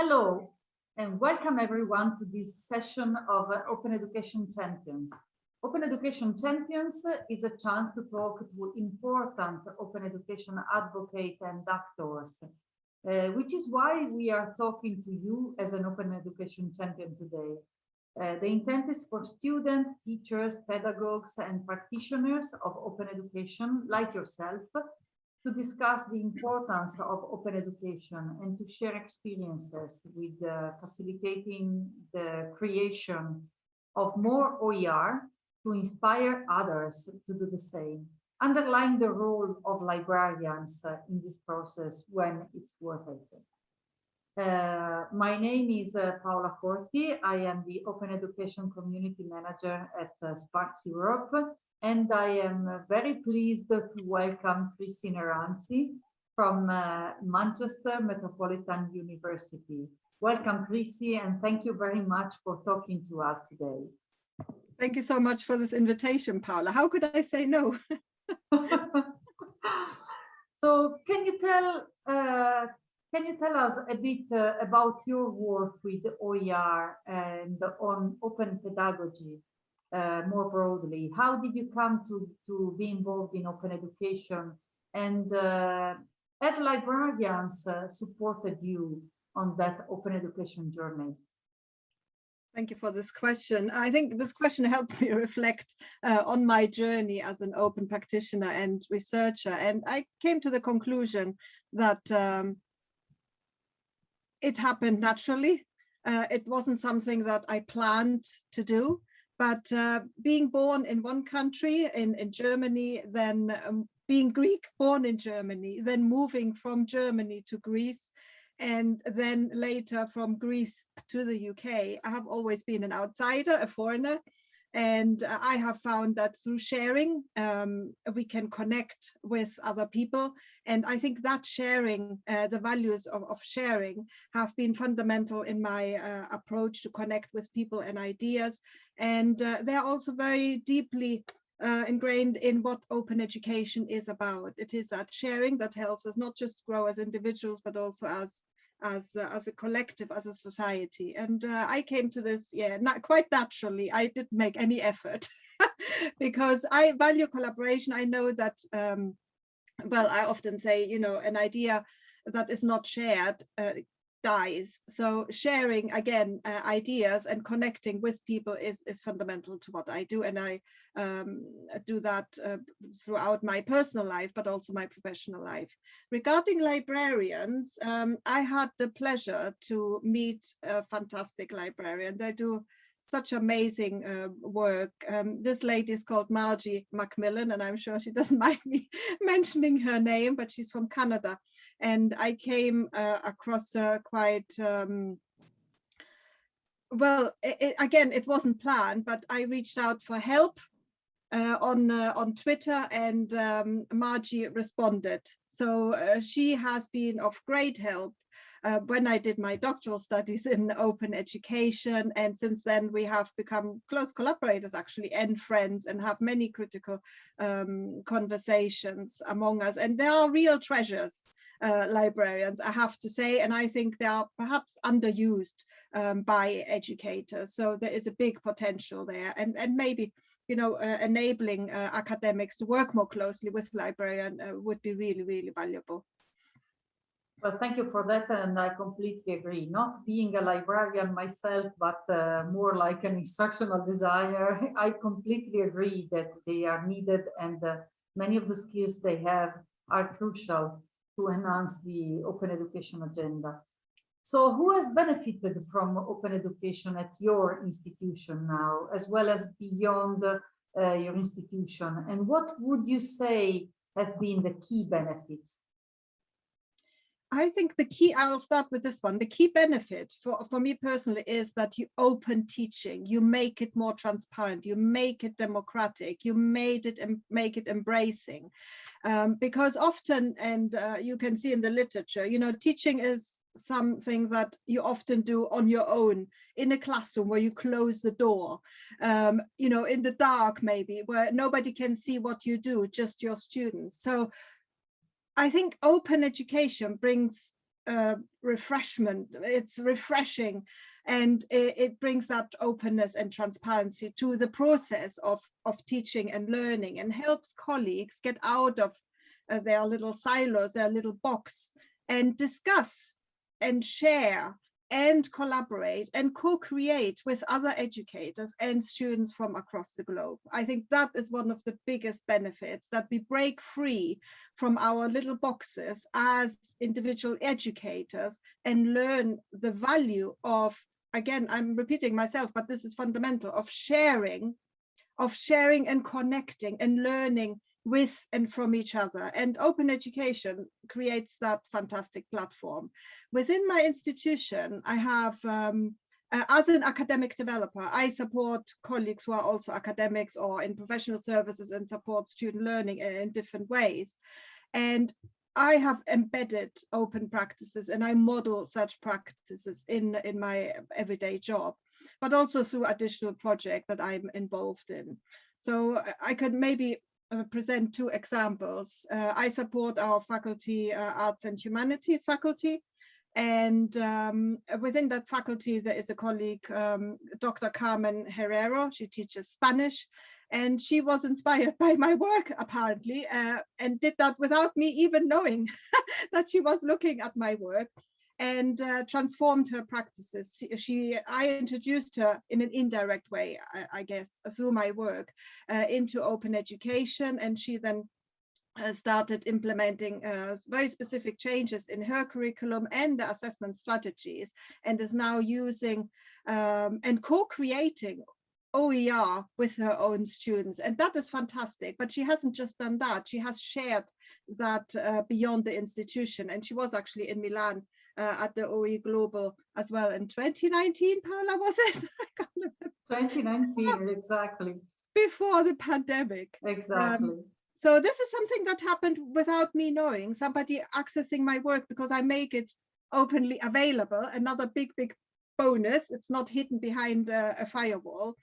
Hello, and welcome everyone to this session of uh, Open Education Champions. Open Education Champions is a chance to talk to important open education advocates and actors, uh, which is why we are talking to you as an open education champion today. Uh, the intent is for students, teachers, pedagogues, and practitioners of open education like yourself to discuss the importance of open education and to share experiences with uh, facilitating the creation of more OER to inspire others to do the same, underlying the role of librarians uh, in this process when it's worth it. Uh, my name is uh, Paola Corti. I am the Open Education Community Manager at uh, SPARC Europe, and I am very pleased to welcome Chrissi Nerantzi from uh, Manchester Metropolitan University. Welcome, Chrissi, and thank you very much for talking to us today. Thank you so much for this invitation, Paula. How could I say no? so can you tell uh, can you tell us a bit uh, about your work with OER and on open pedagogy uh, more broadly? How did you come to, to be involved in open education? And uh, have librarians uh, supported you on that open education journey? Thank you for this question. I think this question helped me reflect uh, on my journey as an open practitioner and researcher. And I came to the conclusion that um, it happened naturally. Uh, it wasn't something that I planned to do, but uh, being born in one country, in, in Germany, then um, being Greek born in Germany, then moving from Germany to Greece, and then later from Greece to the UK, I have always been an outsider, a foreigner, and I have found that through sharing, um, we can connect with other people. And I think that sharing, uh, the values of, of, sharing have been fundamental in my uh, approach to connect with people and ideas. And uh, they're also very deeply uh, ingrained in what open education is about. It is that sharing that helps us not just grow as individuals, but also as as uh, as a collective, as a society. And uh, I came to this, yeah, not quite naturally. I didn't make any effort because I value collaboration. I know that, um, well, I often say, you know, an idea that is not shared uh, dies. So sharing again uh, ideas and connecting with people is is fundamental to what I do, and I um, do that uh, throughout my personal life, but also my professional life. Regarding librarians, um, I had the pleasure to meet a fantastic librarian. They do such amazing uh, work. Um, this lady is called Margie Macmillan, and I'm sure she doesn't mind me mentioning her name, but she's from Canada. And I came uh, across her quite, um, well, it, again, it wasn't planned, but I reached out for help uh, on uh, on Twitter and um, Margie responded. So uh, she has been of great help uh, when I did my doctoral studies in open education. And since then, we have become close collaborators actually and friends and have many critical um, conversations among us. And there are real treasures. Uh, librarians, I have to say, and I think they are perhaps underused um, by educators. So there is a big potential there, and and maybe you know uh, enabling uh, academics to work more closely with librarian uh, would be really really valuable. Well, thank you for that, and I completely agree. Not being a librarian myself, but uh, more like an instructional designer, I completely agree that they are needed and uh, many of the skills they have are crucial to enhance the open education agenda. So who has benefited from open education at your institution now, as well as beyond uh, your institution? And what would you say have been the key benefits? I think the key, I'll start with this one. The key benefit for, for me personally is that you open teaching, you make it more transparent, you make it democratic, you made it and make it embracing. Um, because often, and uh, you can see in the literature, you know, teaching is something that you often do on your own in a classroom where you close the door, um, you know, in the dark maybe, where nobody can see what you do, just your students. So I think open education brings uh, refreshment. It's refreshing and it, it, brings that openness and transparency to the process of, of teaching and learning and helps colleagues get out of uh, their little silos, their little box and discuss and share and collaborate and co-create with other educators and students from across the globe. I think that is one of the biggest benefits that we break free from our little boxes as individual educators and learn the value of, again, I'm repeating myself, but this is fundamental, of sharing, of sharing and connecting and learning with and from each other. And open education creates that fantastic platform. Within my institution, I have, um, uh, as an academic developer, I support colleagues who are also academics or in professional services and support student learning in, in different ways. And I have embedded open practices and I model such practices in, in my everyday job, but also through additional projects that I'm involved in. So I could maybe uh, present two examples. Uh, I support our faculty, uh, Arts and Humanities faculty, and um, within that faculty, there is a colleague, um, Dr. Carmen Herrero. She teaches Spanish, and she was inspired by my work, apparently, uh, and did that without me even knowing that she was looking at my work and uh, transformed her practices. She, I introduced her in an indirect way, I, I guess, through my work uh, into open education, and she then uh, started implementing uh, very specific changes in her curriculum and the assessment strategies, and is now using um, and co-creating OER with her own students. And that is fantastic. But she hasn't just done that. She has shared that uh, beyond the institution. And she was actually in Milan uh, at the OE Global as well in 2019, Paula, was it? 2019, exactly. Before the pandemic. Exactly. Um, so this is something that happened without me knowing, somebody accessing my work because I make it openly available. Another big, big bonus. It's not hidden behind a, a firewall.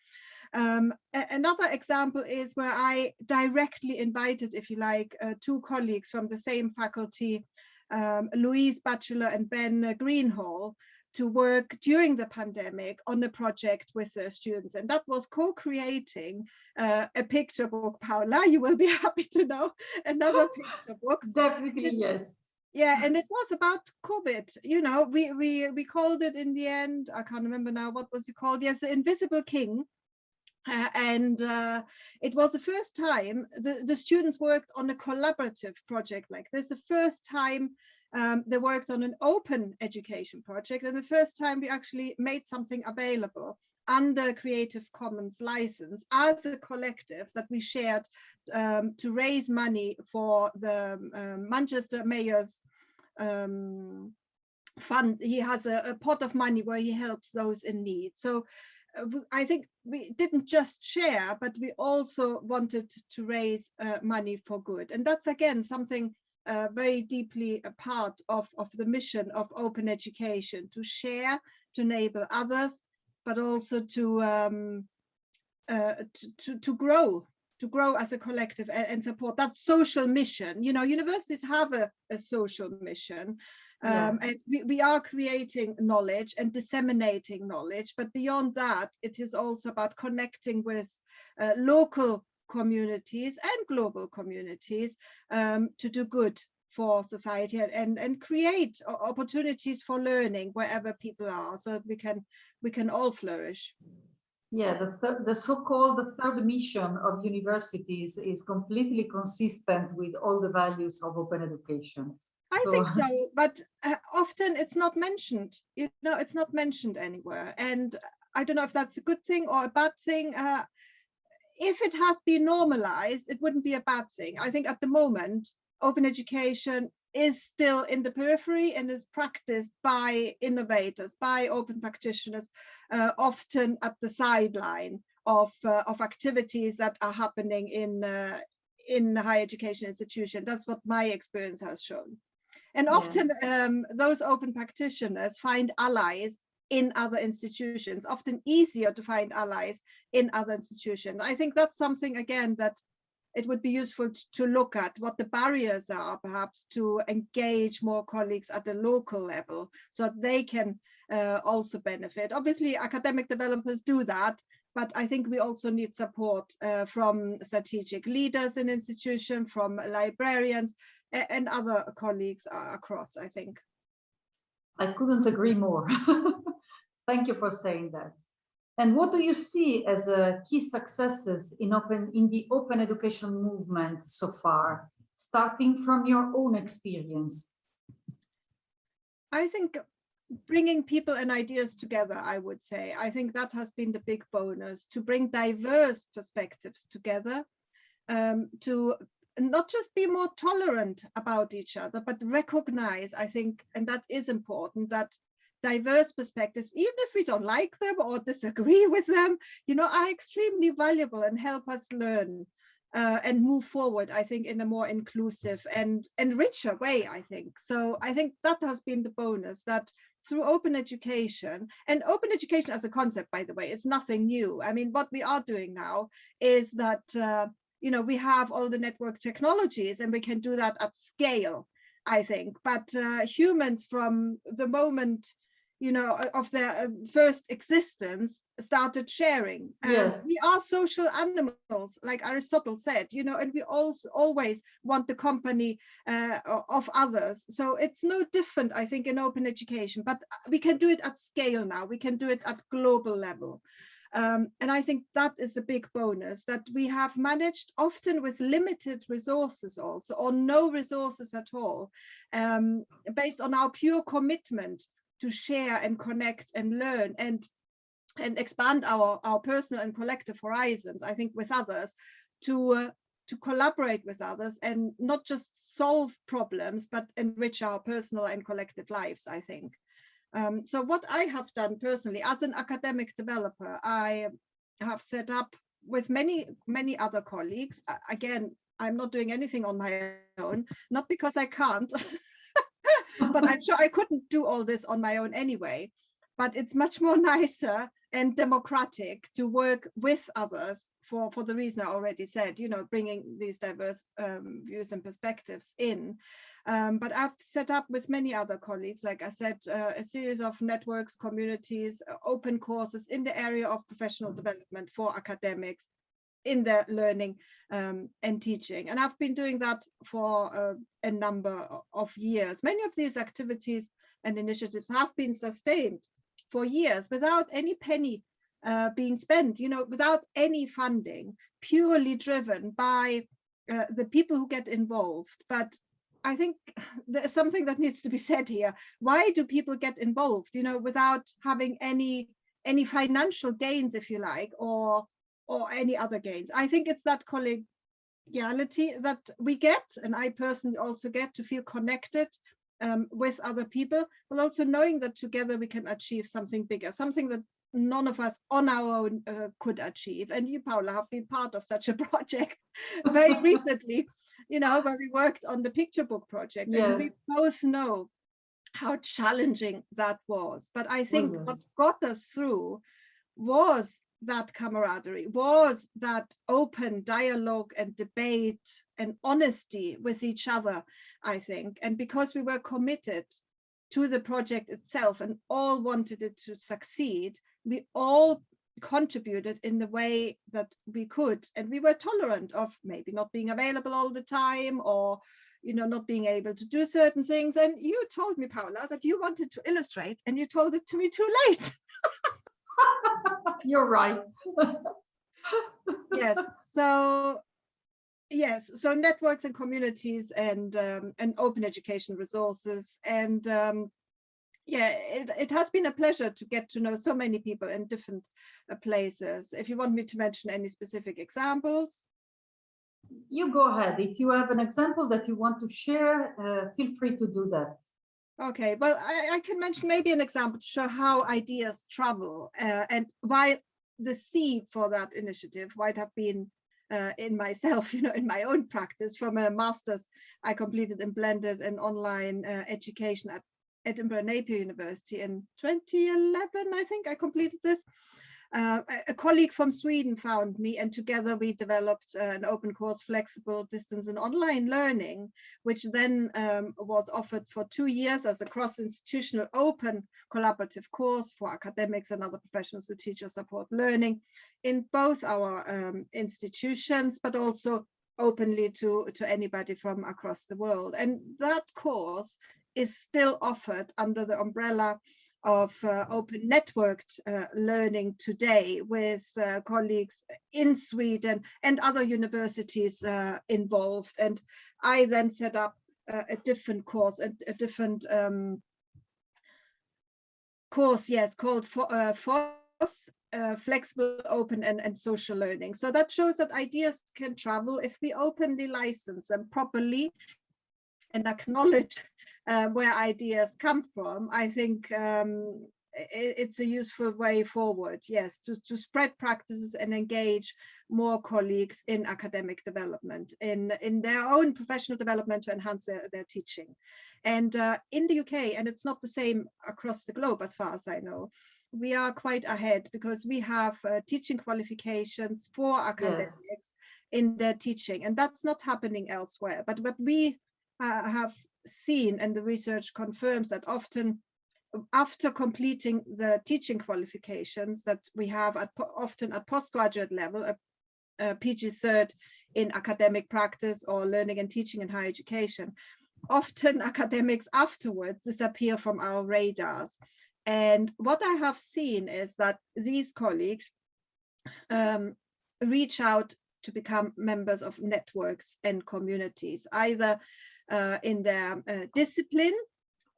Um, another example is where I directly invited, if you like, uh, two colleagues from the same faculty um, Louise Batchelor and Ben Greenhall to work during the pandemic on a project with the students. And that was co-creating uh, a picture book, Paula, you will be happy to know, another picture book. Definitely, yes. Yeah, and it was about COVID. You know, we we we called it in the end. I can't remember now what was it called. Yes, the Invisible King, uh, and uh, it was the first time the, the students worked on a collaborative project like this, the first time um, they worked on an open education project and the first time we actually made something available under Creative Commons license as a collective that we shared um, to raise money for the um, Manchester Mayor's um, fund. He has a, a, pot of money where he helps those in need. So I think we didn't just share, but we also wanted to raise uh, money for good. And that's again something uh, very deeply a part of, of the mission of open education, to share, to enable others, but also to, um, uh, to, to, to, grow, to grow as a collective and, and, support that social mission. You know, universities have a, a social mission, um, and we, we are creating knowledge and disseminating knowledge, but beyond that, it is also about connecting with uh, local communities and global communities um, to do good for society and, and, and create opportunities for learning wherever people are so that we can we can all flourish. Yeah, the, the so-called the third mission of universities is completely consistent with all the values of open education. I so, think so, but uh, often it's not mentioned. You know, it's not mentioned anywhere. And I don't know if that's a good thing or a bad thing. Uh, if it has been normalized, it wouldn't be a bad thing. I think at the moment, open education is still in the periphery and is practiced by innovators, by open practitioners, uh, often at the sideline of, uh, of activities that are happening in, uh, in higher education institution. That's what my experience has shown. And yeah. often um, those open practitioners find allies in other institutions, often easier to find allies in other institutions. I think that's something, again, that it would be useful to look at what the barriers are, perhaps to engage more colleagues at the local level so that they can uh, also benefit. Obviously, academic developers do that, but I think we also need support uh, from strategic leaders in institution, from librarians and other colleagues uh, across, I think. I couldn't agree more. Thank you for saying that. And what do you see as uh, key successes in open in the open education movement so far, starting from your own experience? I think bringing people and ideas together, I would say, I think that has been the big bonus to bring diverse perspectives together, um, to not just be more tolerant about each other, but recognize, I think, and that is important, that diverse perspectives, even if we don't like them or disagree with them, you know, are extremely valuable and help us learn uh, and move forward, I think, in a more inclusive and, and richer way, I think. So I think that has been the bonus that through open education, and open education as a concept, by the way, is nothing new. I mean, what we are doing now is that, uh, you know, we have all the network technologies and we can do that at scale, I think. But uh, humans from the moment you know, of their uh, first existence started sharing. And Yes. we are social animals, like Aristotle said, you know, and we also always want the company uh, of others. So it's no different, I think, in open education, but uh, we can do it at scale now. We can do it at global level. Um, and I think that is a big bonus that we have managed often with limited resources also, or no resources at all, um, based on our pure commitment to share and connect and learn and and expand our our personal and collective horizons i think with others to uh, to collaborate with others and not just solve problems but enrich our personal and collective lives i think um, so what i have done personally as an academic developer i have set up with many many other colleagues again i'm not doing anything on my own not because i can't but I'm sure I couldn't do all this on my own anyway. But it's much more nicer and democratic to work with others for, for the reason I already said, you know, bringing these diverse um, views and perspectives in. Um, but I've set up with many other colleagues, like I said, uh, a series of networks, communities, uh, open courses in the area of professional development for academics in their learning um, and teaching. And I've been doing that for uh, a number of years. Many of these activities and initiatives have been sustained for years without any penny uh, being spent, you know, without any funding, purely driven by uh, the people who get involved. But I think there's something that needs to be said here. Why do people get involved, you know, without having any any financial gains, if you like, or or any other gains. I think it's that collegiality that we get, and I personally also get to feel connected um, with other people, but also knowing that together we can achieve something bigger, something that none of us on our own uh, could achieve. And you, Paula, have been part of such a project very recently, you know, where we worked on the picture book project. And we both know how challenging that was. But I think yes. what got us through was that camaraderie, was that open dialogue and debate and honesty with each other, I think. And because we were committed to the project itself and all wanted it to succeed, we all contributed in the way that we could. And we were tolerant of maybe not being available all the time or you know, not being able to do certain things. And you told me, Paula, that you wanted to illustrate and you told it to me too late. You're right. yes so yes so networks and communities and um, and open education resources and um, yeah it, it has been a pleasure to get to know so many people in different uh, places if you want me to mention any specific examples You go ahead. If you have an example that you want to share, uh, feel free to do that. okay well I, I can mention maybe an example to show how ideas travel uh, and why the seed for that initiative might have been uh, in myself, you know, in my own practice from a master's I completed in blended and online uh, education at Edinburgh Napier University in 2011, I think I completed this. Uh, a, colleague from Sweden found me and together we developed uh, an open course flexible distance and online learning, which then um, was offered for two years as a cross-institutional open collaborative course for academics and other professionals who teach or support learning in both our um, institutions, but also openly to, to anybody from across the world. And that course is still offered under the umbrella of uh, open networked uh, learning today with uh, colleagues in Sweden and other universities uh, involved. And I then set up uh, a different course, a, a different um, course, yes, called for, uh, FOSS, flexible, open and, and social learning. So that shows that ideas can travel if we openly license them properly and acknowledge uh, where ideas come from, I think um, it, it's a useful way forward, yes, to, to spread practices and engage more colleagues in academic development, in, in their own professional development to enhance their, their teaching. And uh, in the UK, and it's not the same across the globe as far as I know, we are quite ahead because we have uh, teaching qualifications for academics yes. in their teaching, and that's not happening elsewhere. But what we uh, have seen and the research confirms that often after completing the teaching qualifications that we have at often at postgraduate level, a, a PG cert in academic practice or learning and teaching in higher education, often academics afterwards disappear from our radars. And what I have seen is that these colleagues um, reach out to become members of networks and communities, either in their uh, discipline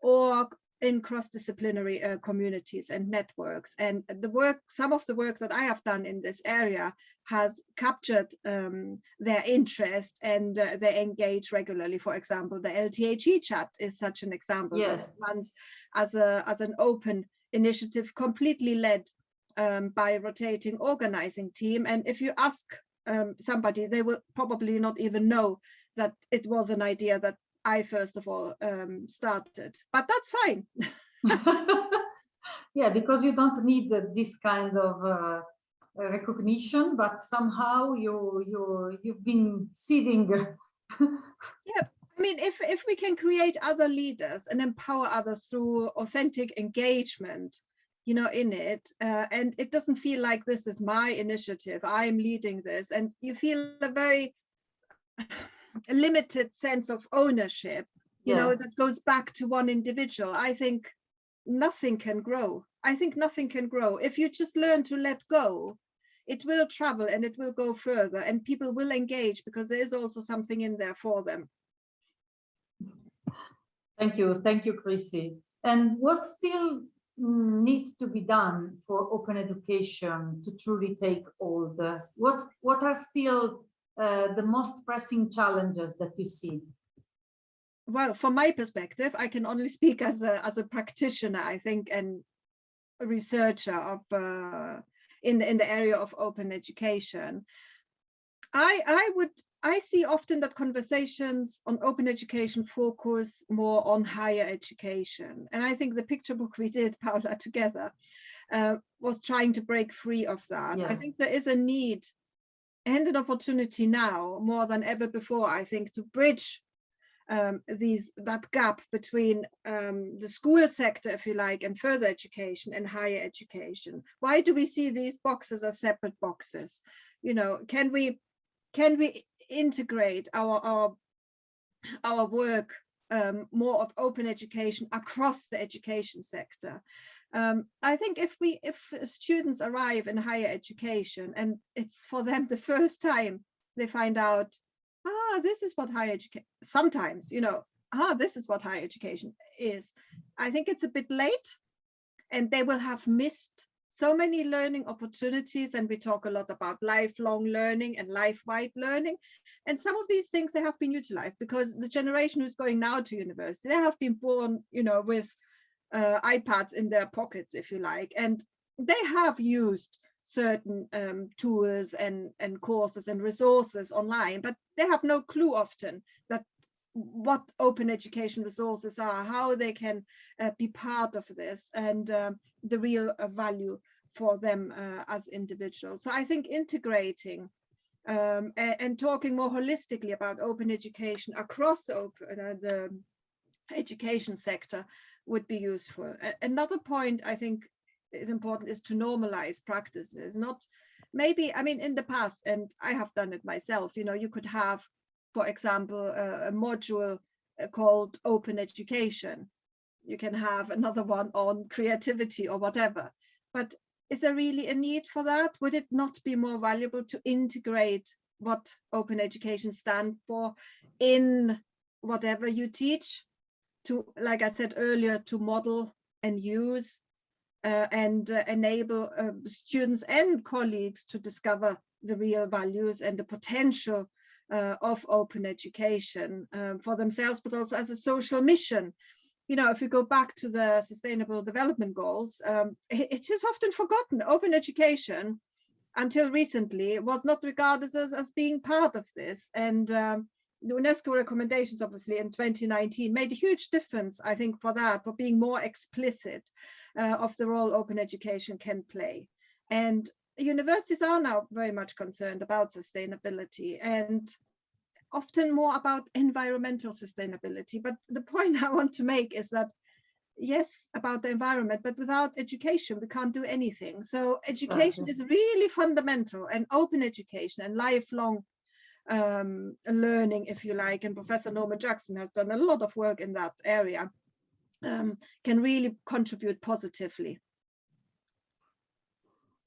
or in cross-disciplinary uh, communities and networks. And the work, some of the work that I have done in this area has captured um, their interest and uh, they engage regularly. For example, the LTHE chat is such an example yes. that runs as, a, as an open initiative completely led um, by a rotating organizing team. And if you ask um, somebody, they will probably not even know that it was an idea that I first of all um, started, but that's fine. yeah, because you don't need this kind of uh, recognition, but somehow you you you've been seeding. yeah, I mean, if if we can create other leaders and empower others through authentic engagement, you know, in it, uh, and it doesn't feel like this is my initiative, I'm leading this, and you feel a very limited sense of ownership, you yeah. know, that goes back to one individual, I think nothing can grow. I think nothing can grow. If you just learn to let go, it will travel and it will go further and people will engage because there is also something in there for them. Thank you. Thank you, Chrissi. And what still mm, needs to be done for open education to truly take hold? What, what are still uh, the most pressing challenges that you see? Well, from my perspective, I can only speak as a as a practitioner, I think, and a researcher of uh, in in the area of open education. I I would I see often that conversations on open education focus more on higher education, and I think the picture book we did, Paula, together, uh, was trying to break free of that. Yeah. I think there is a need and an opportunity now more than ever before, I think, to bridge um, these that gap between um, the school sector, if you like, and further education and higher education. Why do we see these boxes as separate boxes? You know, can we can we integrate our our our work um, more of open education across the education sector? Um, I think if we if students arrive in higher education and it's for them the first time they find out, ah, this is what higher education, sometimes, you know, ah, this is what higher education is. I think it's a bit late and they will have missed so many learning opportunities and we talk a lot about lifelong learning and life-wide learning and some of these things they have been utilized because the generation who's going now to university they have been born you know with uh, iPads in their pockets, if you like, and they have used certain um, tools and, and courses and resources online, but they have no clue often that what open education resources are, how they can uh, be part of this and um, the real uh, value for them uh, as individuals. So I think integrating um, and, and, talking more holistically about open education across open, uh, the education sector would be useful. Another point I think is important is to normalize practices, not maybe, I mean, in the past, and I have done it myself, you know, you could have, for example, a, a module uh, called open education. You can have another one on creativity or whatever. But is there really a need for that? Would it not be more valuable to integrate what open education stand for in whatever you teach to, like I said earlier, to model and use uh, and uh, enable uh, students and colleagues to discover the real values and the potential uh, of open education um, for themselves, but also as a social mission. You know, if we go back to the Sustainable Development Goals, um, it, it is often forgotten. Open education, until recently, was not regarded as, as being part of this. And um, the UNESCO recommendations, obviously, in 2019 made a huge difference, I think, for that, for being more explicit uh, of the role open education can play. And universities are now very much concerned about sustainability and often more about environmental sustainability. But the point I want to make is that yes, about the environment, but without education, we can't do anything. So education is really fundamental and open education and lifelong um, learning, if you like, and Professor Norman Jackson has done a lot of work in that area, um, can really contribute positively.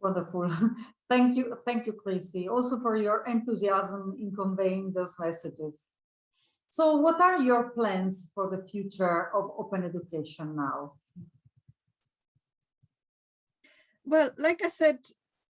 Wonderful. thank you. Thank you, Chrissi, also for your enthusiasm in conveying those messages. So what are your plans for the future of open education now? Well, like I said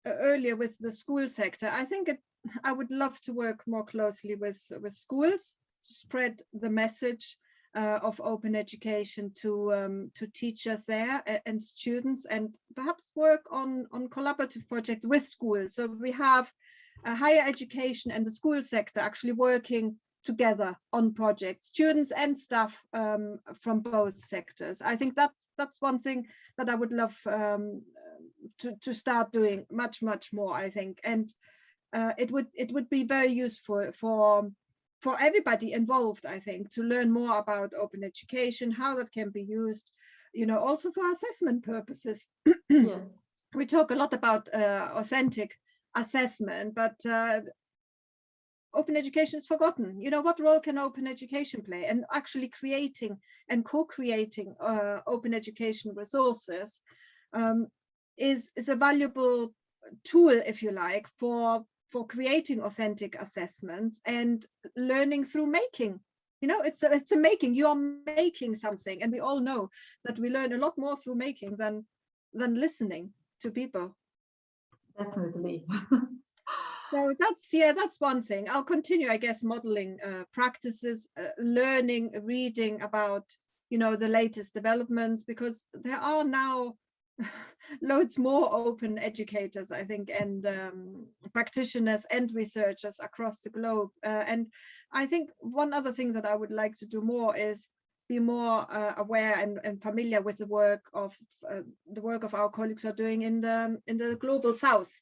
uh, earlier with the school sector, I think it I would love to work more closely with, with schools to spread the message uh, of open education to um, to teachers there and students and perhaps work on on collaborative projects with schools. So we have higher education and the school sector actually working together on projects students and staff um, from both sectors. I think that's that's one thing that i would love um, to to start doing much much more i think. And uh, it would it would be very useful for for everybody involved, I think, to learn more about open education, how that can be used, you know, also for assessment purposes. yeah. We talk a lot about uh, authentic assessment, but uh, open education is forgotten. You know, what role can open education play? And actually creating and co-creating uh, open education resources um, is, is a valuable tool, if you like, for for creating authentic assessments and learning through making. You know it's a, it's a making. You are making something and we all know that we learn a lot more through making than than listening to people. Definitely. So that's yeah that's one thing. I'll continue i guess modeling uh, practices uh, learning reading about you know the latest developments because there are now loads more open educators, I think, and um, practitioners and researchers across the globe. Uh, and I think one other thing that I would like to do more is be more uh, aware and, and, familiar with the work of uh, the work of our colleagues are doing in the in the global south.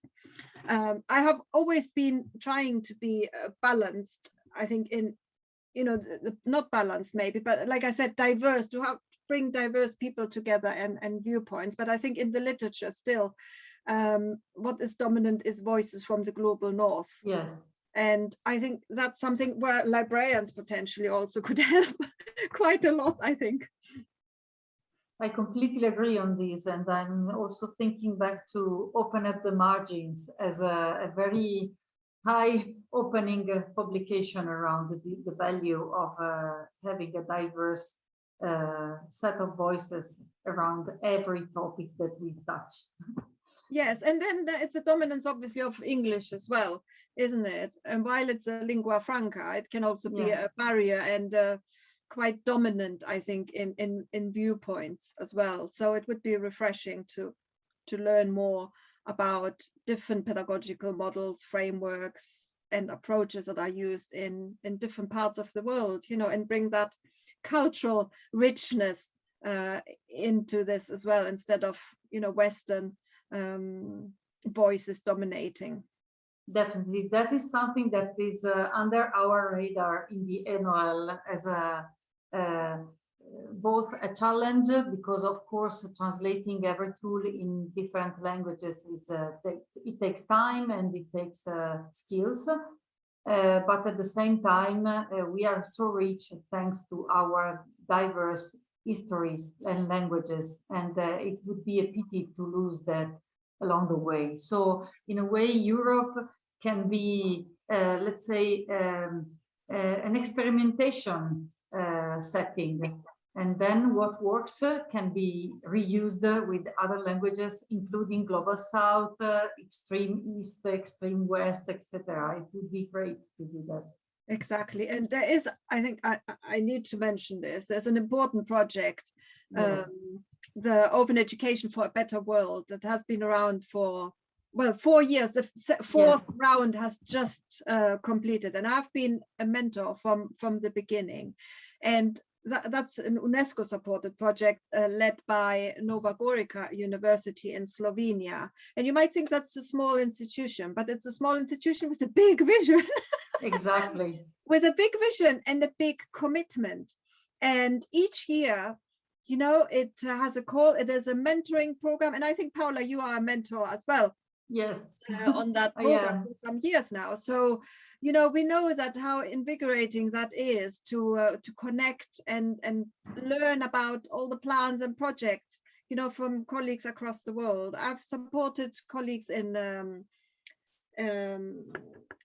Um, I have always been trying to be uh, balanced. I think in you know the, the, not balanced maybe, but like I said, diverse to have bring diverse people together and, and viewpoints. But I think in the literature still, um, what is dominant is voices from the global north. Yes. And I think that's something where librarians potentially also could help quite a lot, I think. I completely agree on this. And I'm also thinking back to Open at the Margins as a, a very high opening publication around the, the value of uh, having a diverse uh, set of voices around every topic that we touch. Yes, and then it's a dominance obviously of English as well, isn't it? And while it's a lingua franca, it can also be yeah. a barrier and uh, quite dominant, I think, in, in, in viewpoints as well. So it would be refreshing to, to learn more about different pedagogical models, frameworks, and approaches that are used in, in different parts of the world, you know, and bring that cultural richness uh, into this as well instead of you know western um, voice is dominating. Definitely, that is something that is uh, under our radar in the ENOEL as a uh, both a challenge because of course translating every tool in different languages is uh, it takes time and it takes uh, skills uh, but at the same time uh, we are so rich thanks to our diverse histories and languages and uh, it would be a pity to lose that along the way. So in a way Europe can be uh, let's say um, an experimentation setting and then what works uh, can be reused uh, with other languages, including Global South, uh, Extreme East, Extreme West, etc. It would be great to do that. Exactly. And there is, I think I, I need to mention this, there's an important project, yes. um, the Open Education for a Better World that has been around for well, four years, the fourth yes. round has just uh, completed and I've been a mentor from, from the beginning. And that, that's an UNESCO supported project uh, led by Nova Gorica University in Slovenia. And you might think that's a small institution, but it's a small institution with a big vision. exactly. with a big vision and a big commitment. And each year, you know, it has a call, there's a mentoring program. And I think, Paula, you are a mentor as well. Yes. Uh, on that program for some years now. So you know, we know that how invigorating that is to uh, to connect and and learn about all the plans and projects, you know, from colleagues across the world. I've supported colleagues in um, um,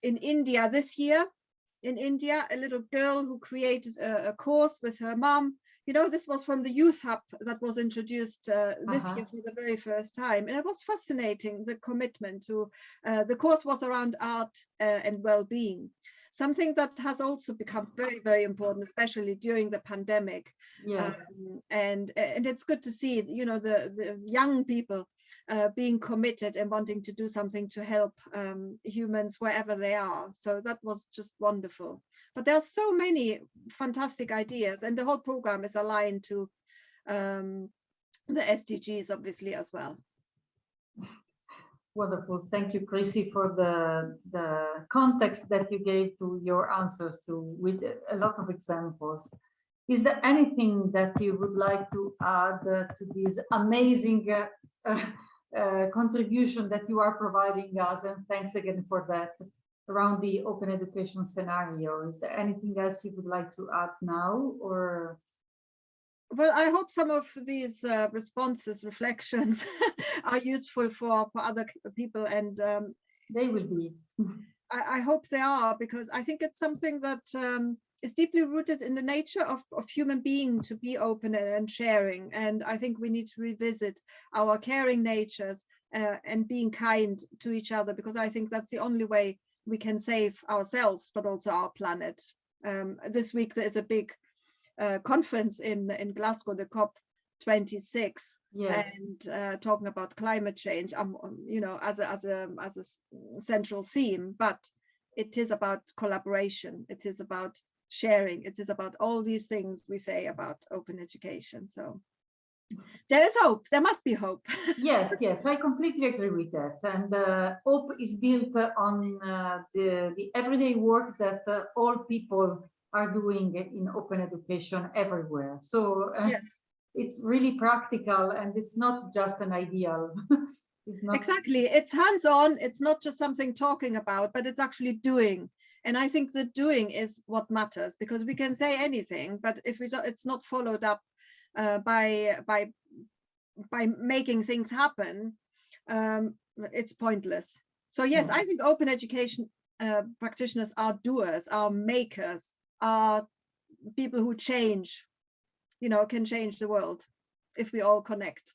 in India this year. In India, a little girl who created a, a course with her mom you know, this was from the Youth Hub that was introduced uh, this uh -huh. year for the very first time. And it was fascinating, the commitment to, uh, the course was around art uh, and well-being. Something that has also become very, very important, especially during the pandemic. Yes. Um, and, and it's good to see, you know, the, the young people uh, being committed and wanting to do something to help um, humans wherever they are. So that was just wonderful. But there are so many fantastic ideas and the whole program is aligned to um, the SDGs obviously as well. Wonderful. Thank you, Chrissi, for the, the context that you gave to your answers to with a lot of examples. Is there anything that you would like to add uh, to this amazing uh, uh, contribution that you are providing us? And thanks again for that around the open education scenario. Is there anything else you would like to add now or? Well, I hope some of these uh, responses, reflections are useful for, for other people and um, they will be. I, I, hope they are because I think it's something that um, is deeply rooted in the nature of, of human being to be open and sharing. And I think we need to revisit our caring natures uh, and being kind to each other because I think that's the only way we can save ourselves, but also our planet. Um, this week there is a big uh, conference in, in Glasgow, the COP 26 yes. and uh, talking about climate change um, um, you know as a as a as a central theme but it is about collaboration it is about sharing. It is about all these things we say about open education so. There is hope. There must be hope. Yes yes i completely agree with that and uh, hope is built on uh, the the everyday work that uh, all people are doing in open education everywhere. So uh, yes. it's really practical and it's not just an ideal. It's not exactly. It's hands-on. It's not just something talking about but it's actually doing and i think the doing is what matters because we can say anything but if we don't, it's not followed up uh, by by by making things happen, um, it's pointless. So yes, I think open education uh, practitioners are doers, are makers, are people who change, you know, can change the world if we all connect.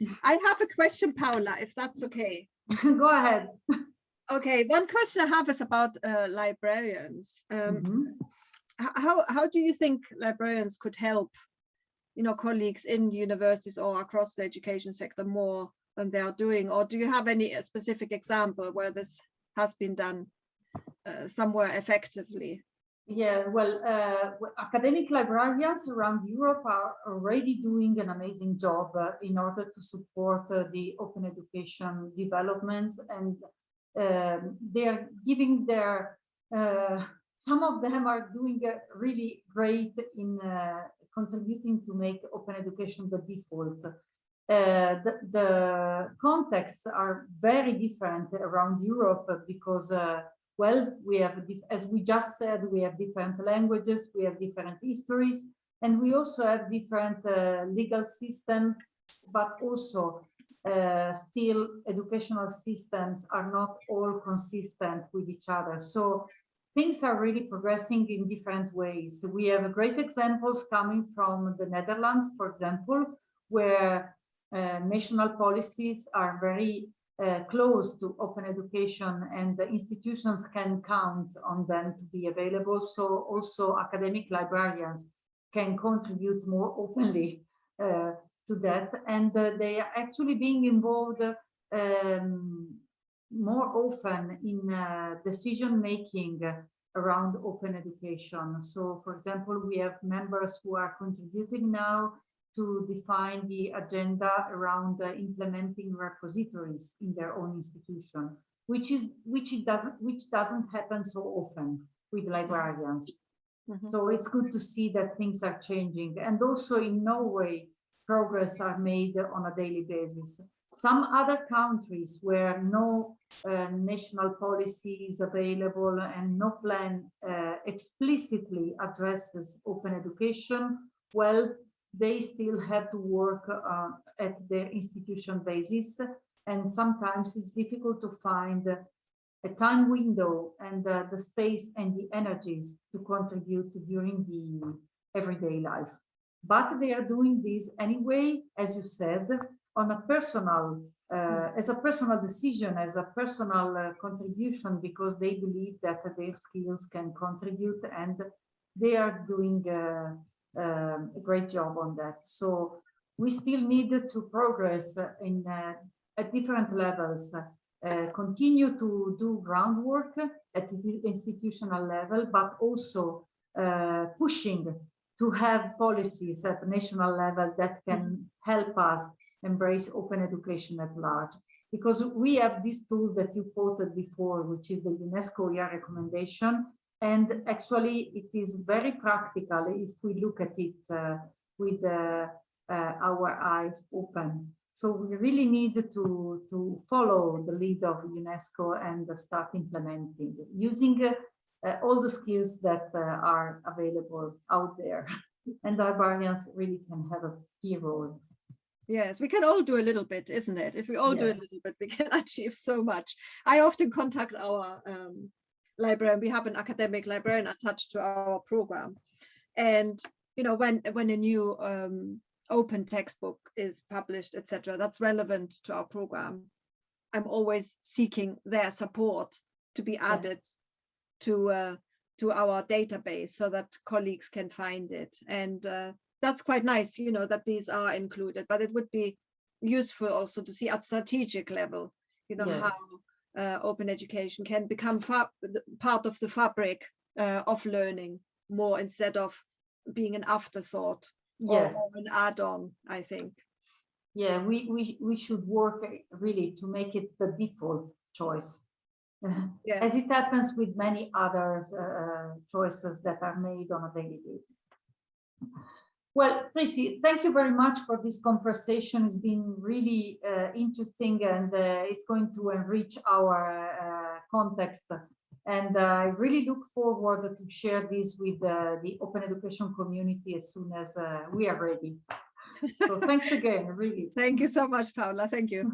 I have a question, Paula, if that's okay. Go ahead. Okay, one question I have is about uh, librarians. Um, mm -hmm. How how do you think librarians could help you know, colleagues in universities or across the education sector more than they are doing? Or do you have any specific example where this has been done uh, somewhere effectively? Yeah, well, uh, academic librarians around Europe are already doing an amazing job uh, in order to support uh, the open education developments and um, they are giving their, uh, some of them are doing really great in uh, contributing to make open education the default. Uh, the, the contexts are very different around Europe because uh, well, we have, as we just said, we have different languages, we have different histories, and we also have different uh, legal systems, but also uh, still educational systems are not all consistent with each other. So things are really progressing in different ways. We have great examples coming from the Netherlands, for example, where uh, national policies are very uh, close to open education and the institutions can count on them to be available. So also academic librarians can contribute more openly uh, to that. And uh, they are actually being involved um, more often in uh, decision making around open education. So for example, we have members who are contributing now to define the agenda around uh, implementing repositories in their own institution, which is which it doesn't which doesn't happen so often with librarians. Mhm. So it's good to see that things are changing, and also in Norway, progress are made on a daily basis. Some other countries where no uh, national policy is available and no plan uh, explicitly addresses open education, well, they still have to work uh, at their institution basis. And sometimes it's difficult to find a time window and uh, the space and the energies to contribute during the everyday life. But they are doing this anyway, as you said, on a personal, uh, as a personal decision, as a personal uh, contribution, because they believe that their skills can contribute and they are doing uh, um, a great job on that. So we still need to progress in uh, at different levels, uh, continue to do groundwork at the institutional level, but also uh, pushing to have policies at the national level that can help us embrace open education at large. Because we have this tool that you quoted before, which is the UNESCO OER recommendation, and actually, it is very practical if we look at it uh, with uh, uh, our eyes open. So we really need to, to follow the lead of UNESCO and start implementing, using uh, all the skills that uh, are available out there. And librarians really can have a key role. Yes, we can all do a little bit, isn't it? If we all do a little bit, we can achieve so much. I often contact our um, librarian. We have an academic librarian attached to our program. And, you know, when, when a new um, open textbook is published, etc., that's relevant to our program, I'm always seeking their support to be added to uh, to our database so that colleagues can find it. And uh, that's quite nice, you know, that these are included, but it would be useful also to see at strategic level, you know, Yes. how uh, open education can become part of the fabric uh, of learning more instead of being an afterthought Yes. or an add-on, I think. Yeah, we, we, we should work really to make it the default choice. Yes. As it happens with many other uh, choices that are made on a daily basis. Well, Chrissi, thank you very much for this conversation. It's been really uh, interesting and uh, it's going to enrich our uh, context. And uh, I really look forward to share this with uh, the open education community as soon as uh, we are ready. So thanks again, really. Thank you so much, Paola. Thank you.